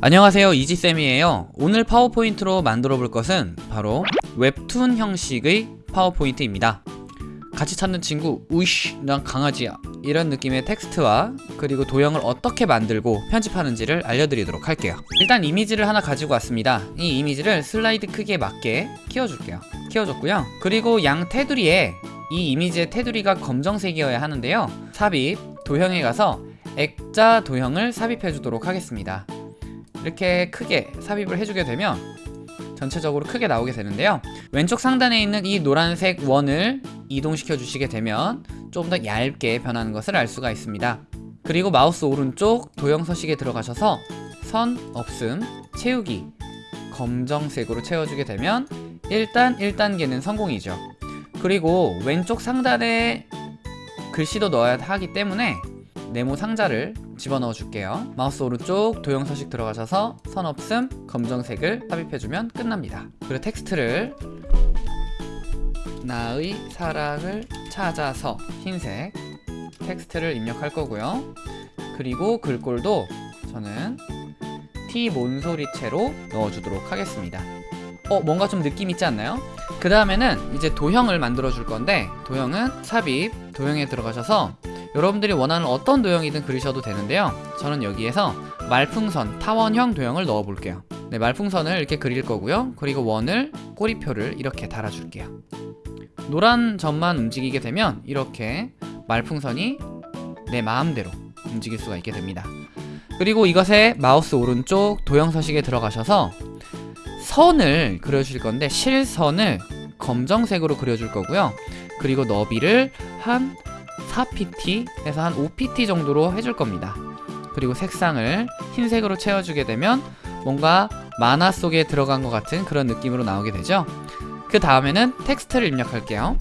안녕하세요 이지쌤이에요. 오늘 파워포인트로 만들어 볼 것은 바로 웹툰 형식의 파워포인트입니다. 같이 찾는 친구 우이씨 난 강아지야. 이런 느낌의 텍스트와 그리고 도형을 어떻게 만들고 편집하는지를 알려드리도록 할게요. 일단 이미지를 하나 가지고 왔습니다. 이 이미지를 슬라이드 크기에 맞게 키워줄게요. 키워줬고요. 그리고 양 테두리에 이 이미지의 테두리가 검정색이어야 하는데요. 삽입 도형에 가서 액자 도형을 삽입해 주도록 하겠습니다 이렇게 크게 삽입을 해주게 되면 전체적으로 크게 나오게 되는데요. 왼쪽 상단에 있는 이 노란색 원을 이동시켜 주시게 되면 좀더 얇게 변하는 것을 알 수가 있습니다. 그리고 마우스 오른쪽 도형 서식에 들어가셔서 선 없음 채우기 검정색으로 채워주게 되면 일단 1단계는 성공이죠. 그리고 왼쪽 상단에 글씨도 넣어야 하기 때문에 네모 상자를 집어넣어 줄게요. 마우스 오른쪽 도형 서식 들어가셔서 선 없음 검정색을 삽입해주면 끝납니다. 그리고 텍스트를 나의 사랑을 찾아서 흰색 텍스트를 입력할 거고요. 그리고 글꼴도 저는 티몬소리체로 넣어주도록 하겠습니다. 어 뭔가 좀 느낌 있지 않나요? 그 다음에는 이제 도형을 만들어 줄 건데 도형은 삽입 도형에 들어가셔서 여러분들이 원하는 어떤 도형이든 그리셔도 되는데요. 저는 여기에서 말풍선 타원형 도형을 넣어 볼게요. 네 말풍선을 이렇게 그릴 거고요. 그리고 원을 꼬리표를 이렇게 달아 줄게요. 노란 점만 움직이게 되면 이렇게 말풍선이 내 마음대로 움직일 수가 있게 됩니다. 그리고 이것에 마우스 오른쪽 도형 서식에 들어가셔서 선을 그려주실 건데 실선을 검정색으로 그려줄 거고요. 그리고 너비를 한 4pt 에서 한 5pt 정도로 해줄 겁니다. 그리고 색상을 흰색으로 채워주게 되면 뭔가 만화 속에 들어간 것 같은 그런 느낌으로 나오게 되죠. 그 다음에는 텍스트를 입력할게요.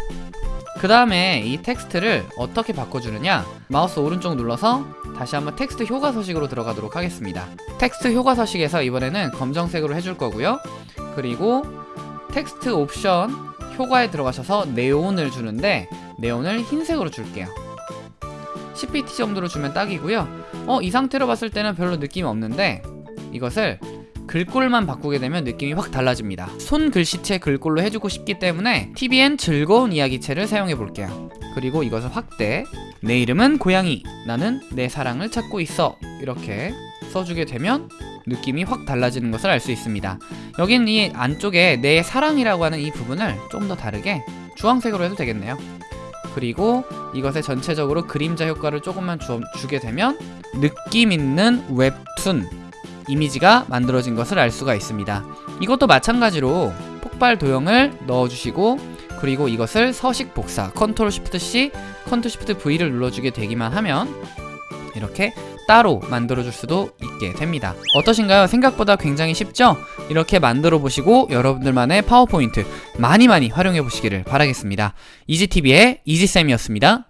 그 다음에 이 텍스트를 어떻게 바꿔주느냐? 마우스 오른쪽 눌러서 다시 한번 텍스트 효과 서식으로 들어가도록 하겠습니다. 텍스트 효과 서식에서 이번에는 검정색으로 해줄 거고요. 그리고 텍스트 옵션 효과에 들어가셔서 네온을 주는데 네온을 흰색으로 줄게요 10pt 정도로 주면 딱이고요. 어, 이 상태로 봤을 때는 별로 느낌이 없는데 이것을 글꼴만 바꾸게 되면 느낌이 확 달라집니다. 손 글씨체 글꼴로 해주고 싶기 때문에 TVN 즐거운 이야기체를 사용해 볼게요. 그리고 이것을 확대 내 이름은 고양이 나는 내 사랑을 찾고 있어. 이렇게 써주게 되면 느낌이 확 달라지는 것을 알 수 있습니다. 여긴 이 안쪽에 내 사랑이라고 하는 이 부분을 좀 더 다르게 주황색으로 해도 되겠네요 그리고 이것에 전체적으로 그림자 효과를 조금만 주, 주게 되면 느낌 있는 웹툰 이미지가 만들어진 것을 알 수가 있습니다. 이것도 마찬가지로 폭발 도형을 넣어주시고 그리고 이것을 서식 복사 Control Shift C Control Shift V를 눌러주게 되기만 하면 이렇게 따로 만들어줄 수도 있게 됩니다 어떠신가요? 생각보다 굉장히 쉽죠? 이렇게 만들어 보시고 여러분들만의 파워포인트 많이 많이 활용해 보시기를 바라겠습니다 이지TV의 이지쌤이었습니다